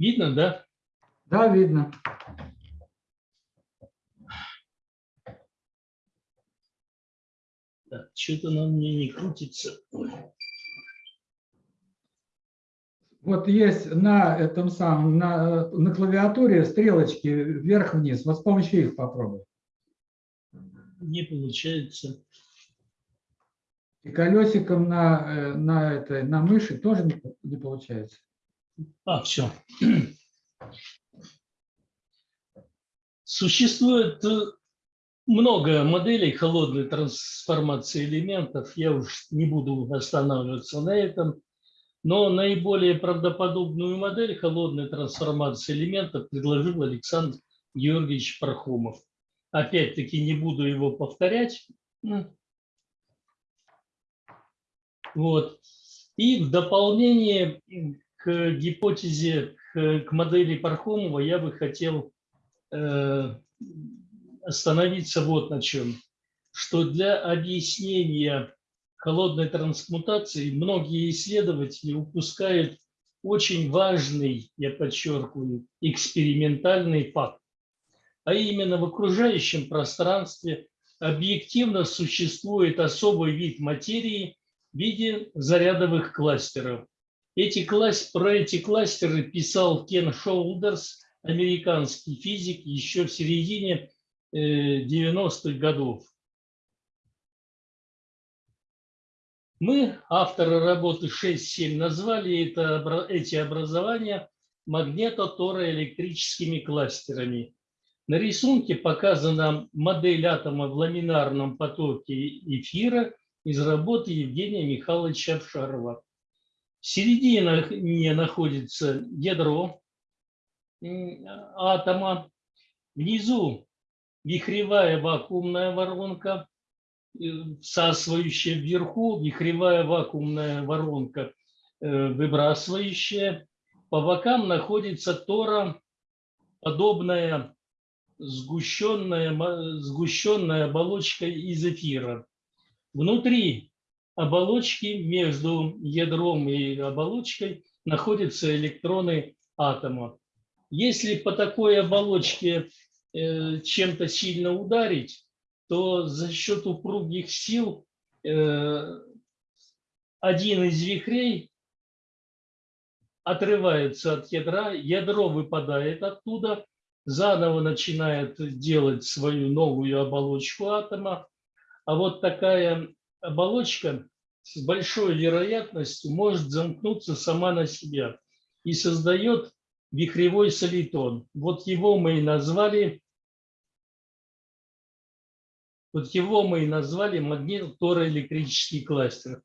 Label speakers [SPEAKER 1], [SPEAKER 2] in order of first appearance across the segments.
[SPEAKER 1] Видно, да?
[SPEAKER 2] Да, видно.
[SPEAKER 1] Так, что-то на мне не крутится. Ой.
[SPEAKER 2] Вот есть на этом самом, на, на клавиатуре стрелочки вверх-вниз. Вот с помощью их попробуй.
[SPEAKER 1] Не получается.
[SPEAKER 2] И колесиком на, э, на, этой, на мыши тоже не, не получается.
[SPEAKER 1] А, все. Существует э, много моделей холодной трансформации элементов. Я уж не буду останавливаться на этом. Но наиболее правдоподобную модель холодной трансформации элементов предложил Александр Георгиевич Пархомов. Опять-таки не буду его повторять. Вот. И в дополнение к гипотезе, к, к модели Пархомова я бы хотел э, остановиться вот на чем. Что для объяснения холодной трансмутации многие исследователи упускают очень важный, я подчеркиваю, экспериментальный факт. А именно в окружающем пространстве объективно существует особый вид материи в виде зарядовых кластеров. Эти класс... Про эти кластеры писал Кен Шоулдерс, американский физик, еще в середине 90-х э, годов. Мы, авторы работы 6.7, назвали это, эти образования магнето-тороэлектрическими кластерами. На рисунке показана модель атома в ламинарном потоке эфира из работы Евгения Михайловича Авшарова. В середине находится ядро атома, внизу вихревая вакуумная воронка, всасывающая вверху, вихревая вакуумная воронка, э, выбрасывающая. По бокам находится тора, подобная сгущенная, сгущенная оболочка из эфира. Внутри оболочки, между ядром и оболочкой, находятся электроны атома. Если по такой оболочке э, чем-то сильно ударить, то за счет упругих сил э, один из вихрей отрывается от ядра, ядро выпадает оттуда, заново начинает делать свою новую оболочку атома. А вот такая оболочка с большой вероятностью может замкнуться сама на себя и создает вихревой солитон. Вот его мы и назвали вот его мы и назвали магнитотороэлектрический кластер.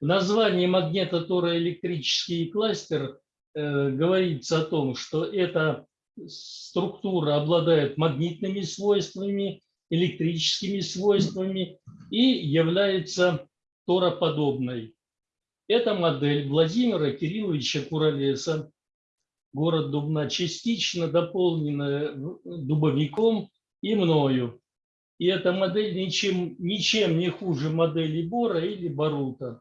[SPEAKER 1] В названии магнитотороэлектрический кластер э, говорится о том, что эта структура обладает магнитными свойствами, электрическими свойствами и является тороподобной. Эта модель Владимира Кирилловича Куролеса, город Дубна, частично дополнена дубовиком и мною. И эта модель ничем, ничем не хуже модели Бора или Барута.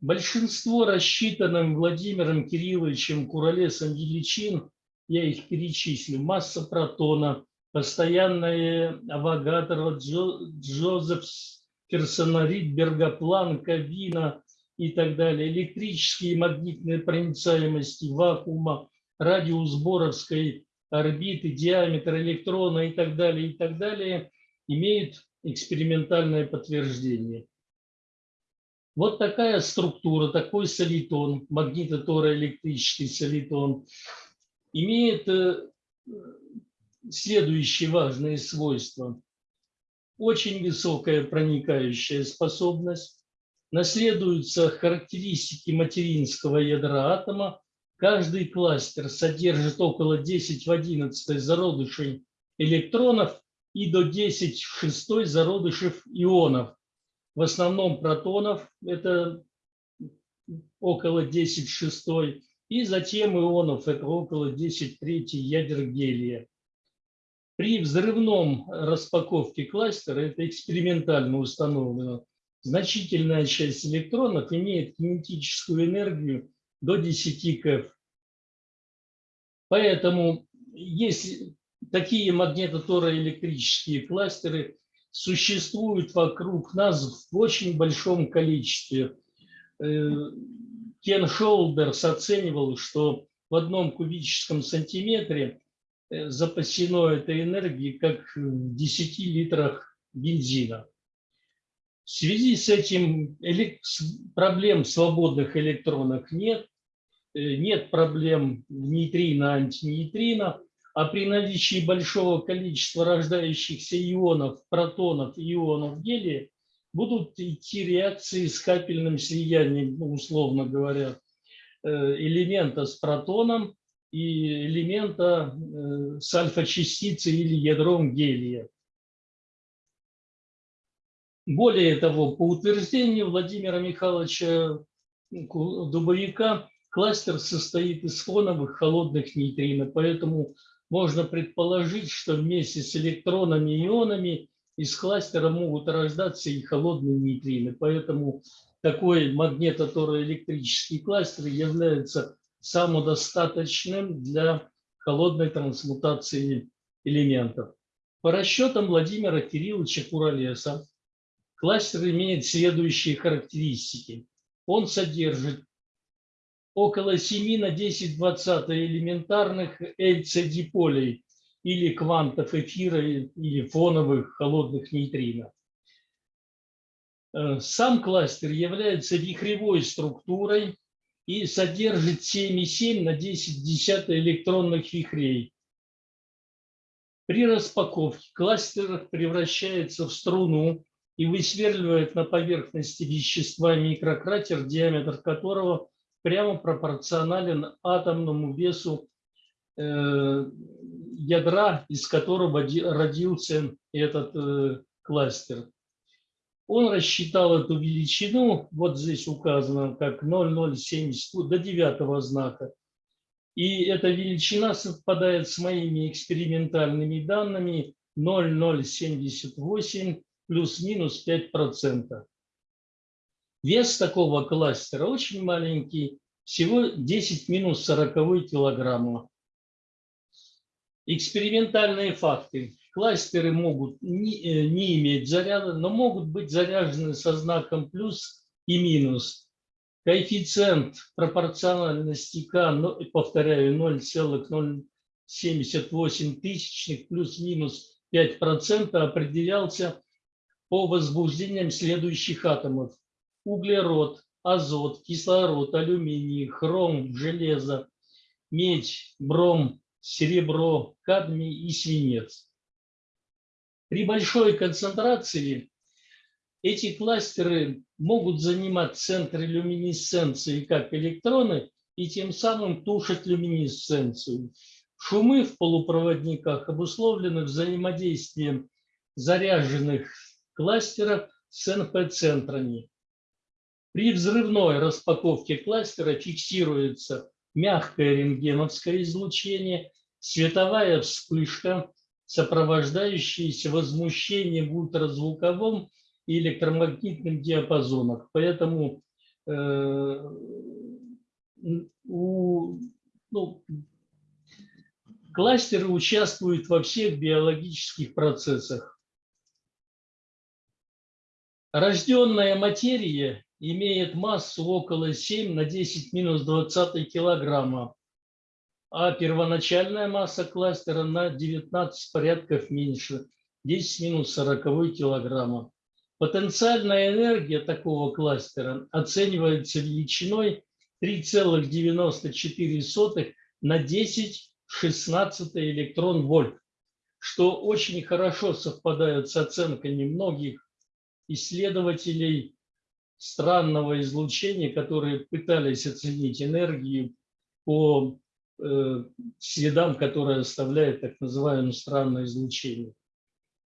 [SPEAKER 1] Большинство рассчитанным Владимиром Кирилловичем Куролесом величин, я их перечислю, масса протона, постоянная Авогатора, Джо, Джозеф Ферсона, Ридберга, Планка, Вина и так далее, электрические и магнитные проницаемости вакуума, радиус Боровской орбиты, диаметр электрона и так далее, и так далее – имеет экспериментальное подтверждение. Вот такая структура, такой солитон, магнитотороэлектрический солитон, имеет э, следующие важные свойства. Очень высокая проникающая способность, наследуются характеристики материнского ядра атома, каждый кластер содержит около 10 в 11 зародышей электронов и до 10 в шестой зародышев ионов. В основном протонов, это около 10 в шестой, и затем ионов, это около 10 в третий ядер гелия. При взрывном распаковке кластера, это экспериментально установлено, значительная часть электронов имеет кинетическую энергию до 10 КФ. Поэтому есть такие магнитотороэлектрические кластеры существуют вокруг нас в очень большом количестве. Э, Кен Шолдерс оценивал, что в одном кубическом сантиметре запасено этой энергии как в 10 литрах бензина. В связи с этим проблем свободных электронов нет, э, нет проблем нейтрино, антинейтрино, а при наличии большого количества рождающихся ионов, протонов ионов гелия будут идти реакции с капельным слиянием, ну, условно говоря, э, элемента с протоном и элемента э, с альфа-частицей или ядром гелия. Более того, по утверждению Владимира Михайловича Дубовика, кластер состоит из фоновых холодных нейтрино, поэтому можно предположить, что вместе с электронами и ионами из кластера могут рождаться и холодные нейтрино. Поэтому такой магнитотороэлектрический кластер является самодостаточным для холодной трансмутации элементов. По расчетам Владимира Кирилловича Куролеса, Кластер имеет следующие характеристики. Он содержит около 7 на 10 20 элементарных LCD-полей или квантов эфира или фоновых холодных нейтрино. Э, сам кластер является вихревой структурой и содержит 7,7 на 10 10 электронных вихрей. При распаковке кластер превращается в струну, и высверливает на поверхности вещества микрократер, диаметр которого прямо пропорционален атомному весу э, ядра, из которого родился этот э, кластер. Он рассчитал эту величину, вот здесь указано как 0,070 до девятого знака. И эта величина совпадает с моими экспериментальными данными 0,078 плюс-минус 5%. Вес такого кластера очень маленький, всего 10 минус 40 килограмма. Экспериментальные факты. Кластеры могут не, э, не иметь заряда, но могут быть заряжены со знаком плюс и минус. Коэффициент пропорциональности К, повторяю, 0,078 тысячных плюс-минус 5% определялся по возбуждениям следующих атомов. Углерод, азот, кислород, алюминий, хром, железо, медь, бром, серебро, кадмий и свинец. При большой концентрации эти кластеры могут занимать центр люминесценции как электроны и тем самым тушить люминесценцию. Шумы в полупроводниках обусловлены взаимодействием заряженных кластеров с НП-центрами. При взрывной распаковке кластера фиксируется мягкое рентгеновское излучение, световая вспышка, сопровождающаяся возмущением в ультразвуковом и электромагнитном диапазонах. Поэтому э, у, ну, кластеры участвуют во всех биологических процессах. Рожденная материя имеет массу около 7 на 10 минус 20 килограмма, а первоначальная масса кластера на 19 порядков меньше, 10 минус 40 килограмма. Потенциальная энергия такого кластера оценивается величиной 3,94 на 10 16 электрон вольт, что очень хорошо совпадает с оценками многих исследователей странного излучения, которые пытались оценить энергию по следам, которые оставляет так называемое странное излучение.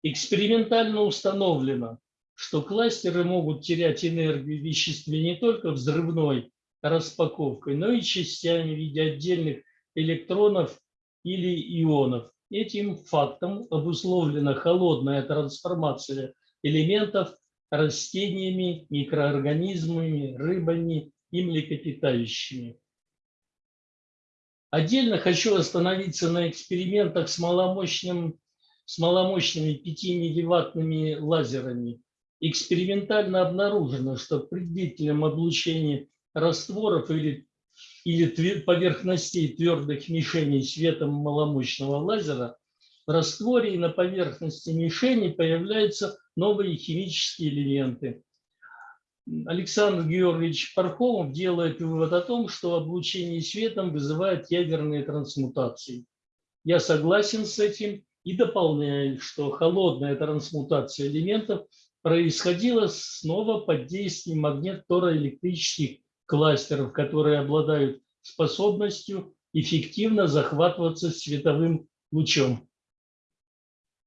[SPEAKER 1] Экспериментально установлено, что кластеры могут терять энергию веществе не только взрывной распаковкой, но и частями в виде отдельных электронов или ионов. Этим фактом обусловлена холодная трансформация элементов растениями, микроорганизмами, рыбами и млекопитающими. Отдельно хочу остановиться на экспериментах с, маломощным, с маломощными 5-милливаттными лазерами. Экспериментально обнаружено, что при длительном облучении растворов или, или поверхностей твердых мишеней светом маломощного лазера в растворе и на поверхности мишени появляются новые химические элементы. Александр Георгиевич Пархомов делает вывод о том, что облучение светом вызывает ядерные трансмутации. Я согласен с этим и дополняю, что холодная трансмутация элементов происходила снова под действием магнит-тороэлектрических кластеров, которые обладают способностью эффективно захватываться световым лучом.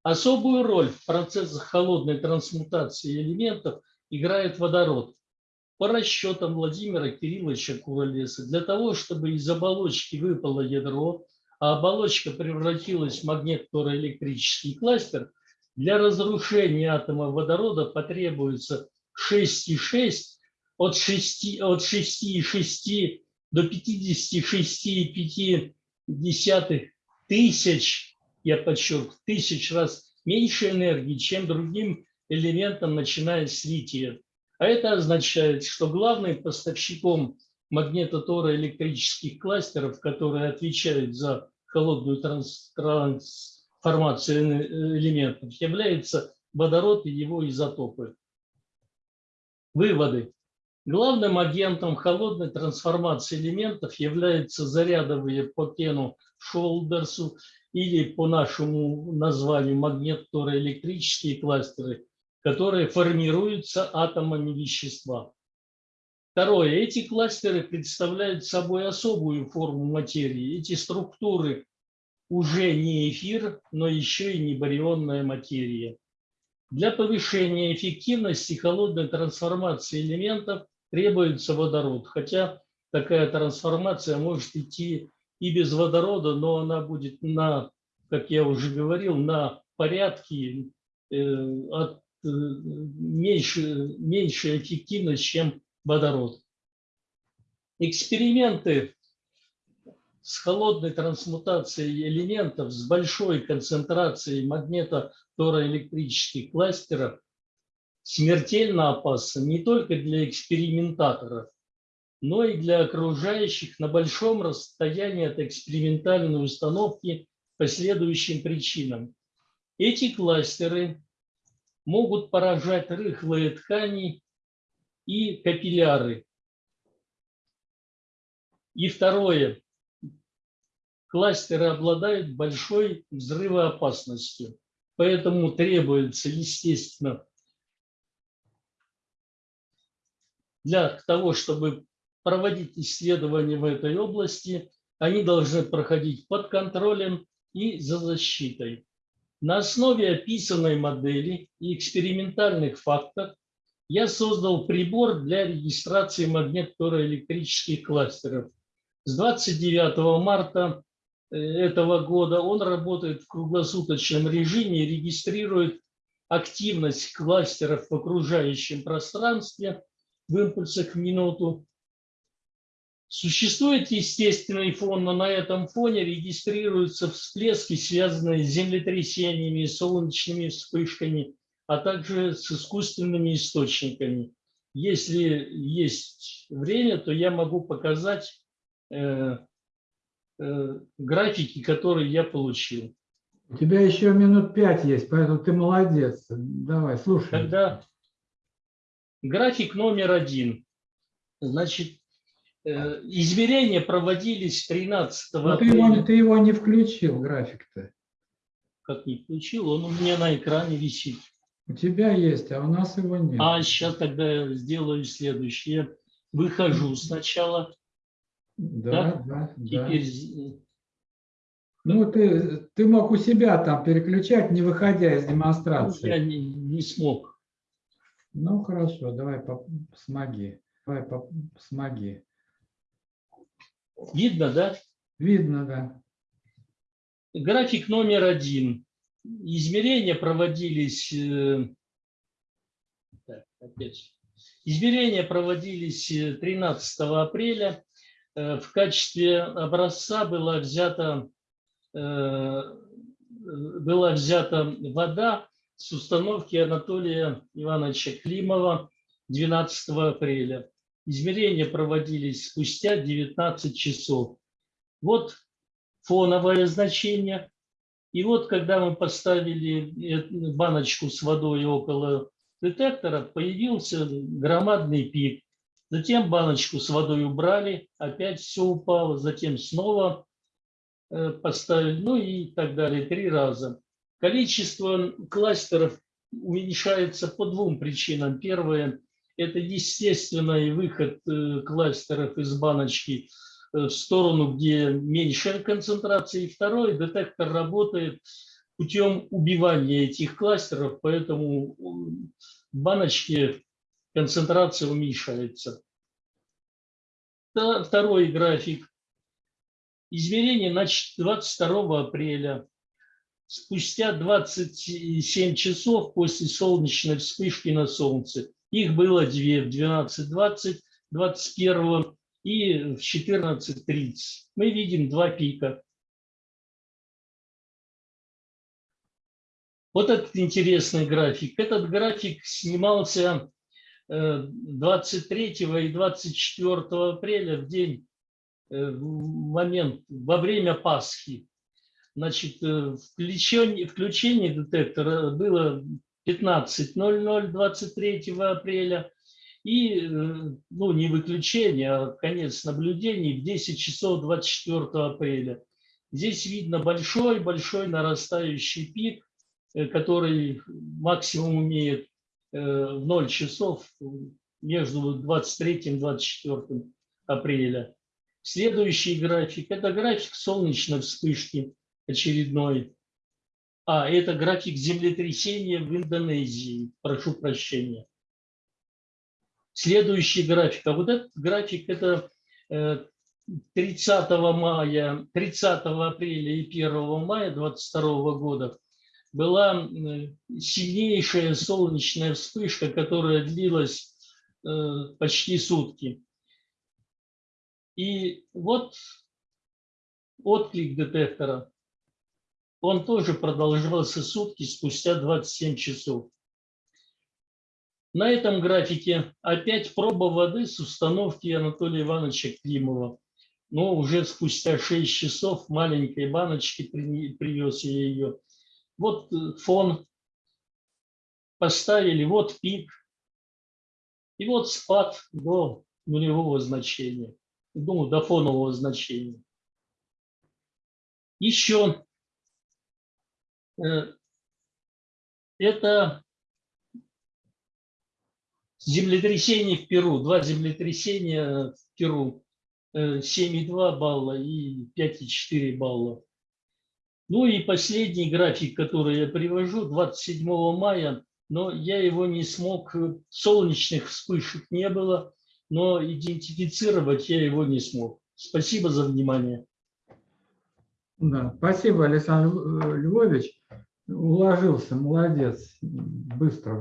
[SPEAKER 1] Особую роль в процессах холодной трансмутации элементов играет водород. По расчетам Владимира Кирилловича Куролеса, для того, чтобы из оболочки выпало ядро, а оболочка превратилась в магнитно-электрический кластер, для разрушения атома водорода потребуется 6,6 от 6,6 от 6,6 до 56,5 тысяч, я подчеркну, тысяч раз меньше энергии, чем другим элементом, начиная с лития. А это означает, что главным поставщиком магнитотороэлектрических кластеров, которые отвечают за холодную транс трансформацию элементов, является водород и его изотопы. Выводы. Главным агентом холодной трансформации элементов являются зарядовые по Кену Шолдерсу или по нашему названию магнитно-электрические кластеры, которые формируются атомами вещества. Второе. Эти кластеры представляют собой особую форму материи. Эти структуры уже не эфир, но еще и не барионная материя. Для повышения эффективности холодной трансформации элементов требуется водород, хотя такая трансформация может идти и без водорода, но она будет на, как я уже говорил, на порядке э, от Э, меньше, меньшая эффективность, чем водород. Эксперименты с холодной трансмутацией элементов с большой концентрацией магнето-тороэлектрических кластеров смертельно опасны не только для экспериментаторов, но и для окружающих на большом расстоянии от экспериментальной установки по следующим причинам. Эти кластеры могут поражать рыхлые ткани и капилляры. И второе. Кластеры обладают большой взрывоопасностью. Поэтому требуется, естественно, для того, чтобы проводить исследования в этой области, они должны проходить под контролем и за защитой. На основе описанной модели и экспериментальных фактов я создал прибор для регистрации магнитно-электрических кластеров. С 29 марта э, этого года он работает в круглосуточном режиме регистрирует активность кластеров в окружающем пространстве в импульсах в минуту Существует естественный фон, но на этом фоне регистрируются всплески, связанные с землетрясениями, солнечными вспышками, а также с искусственными источниками. Если есть время, то я могу показать э, э, графики, которые я получил.
[SPEAKER 2] У тебя еще минут пять есть, поэтому ты молодец. Давай, слушай.
[SPEAKER 1] Тогда график номер один. Значит, измерения проводились 13
[SPEAKER 2] Но ты его, ты его не включил, график-то.
[SPEAKER 1] Как не включил? Он у меня на экране висит.
[SPEAKER 2] У тебя есть, а у нас его нет.
[SPEAKER 1] А сейчас тогда сделаю следующее. Выхожу сначала.
[SPEAKER 2] Да, да, да.
[SPEAKER 1] Теперь...
[SPEAKER 2] Да. Ну, ты, ты мог у себя там переключать, не выходя из демонстрации.
[SPEAKER 1] Я не, не смог.
[SPEAKER 2] Ну, хорошо, давай смоги. Давай смоги.
[SPEAKER 1] Видно, да?
[SPEAKER 2] Видно, да.
[SPEAKER 1] График номер один. Измерения проводились... Э, так, опять. Измерения проводились 13 э, апреля. э, в качестве образца была взята, была взята вода с установки Анатолия Ивановича Климова 12 апреля. Измерения проводились спустя 19 часов. Вот фоновое значение. И вот когда мы поставили э, баночку с водой около детектора, появился громадный пик. Затем баночку с водой убрали, опять все упало, затем снова э, поставили, ну и так далее, три раза. Количество кластеров уменьшается по двум причинам. Первое – это естественный выход э, кластеров из баночки в сторону, где меньшая концентрация. И второе – детектор работает путем убивания этих кластеров, поэтому в баночке концентрация уменьшается. Второй график. Измерение значит 22 апреля. Спустя 27 часов после солнечной вспышки на Солнце. Их было две в 12.20, 21 и в 14.30. Мы видим два пика. Вот этот интересный график. Этот график снимался 23 и 24 апреля в день, э, в момент, во время Пасхи. Значит, э, включение, включение детектора было 15.00 23 апреля. И, э, ну, не выключение, а конец наблюдений в 10 часов 24 апреля. Здесь видно большой-большой нарастающий пик, который максимум имеет Э, в 0 часов между 23 и 24 апреля. Следующий график – это график солнечной вспышки очередной. А, это график землетрясения в Индонезии. Прошу прощения. Следующий график. А вот этот график – это 30 э, мая, 30 апреля и 1 мая 2022 года была сильнейшая солнечная вспышка, которая длилась э, почти сутки. И вот отклик детектора, он тоже продолжался сутки спустя 27 часов. На этом графике опять проба воды с установки Анатолия Ивановича Климова. Но уже спустя 6 часов маленькой баночки привез я ее. Вот э, фон поставили, вот пик, и вот спад до нулевого значения, ну, до фонового значения. Еще это землетрясение в Перу, два землетрясения в Перу, 7,2 э, балла и 5,4 балла. Ну и последний график, который я привожу, 27 мая, но я его не смог, солнечных вспышек не было, но идентифицировать я его не смог. Спасибо за внимание.
[SPEAKER 2] Да, спасибо, Александр Львович. Уложился, молодец, быстро.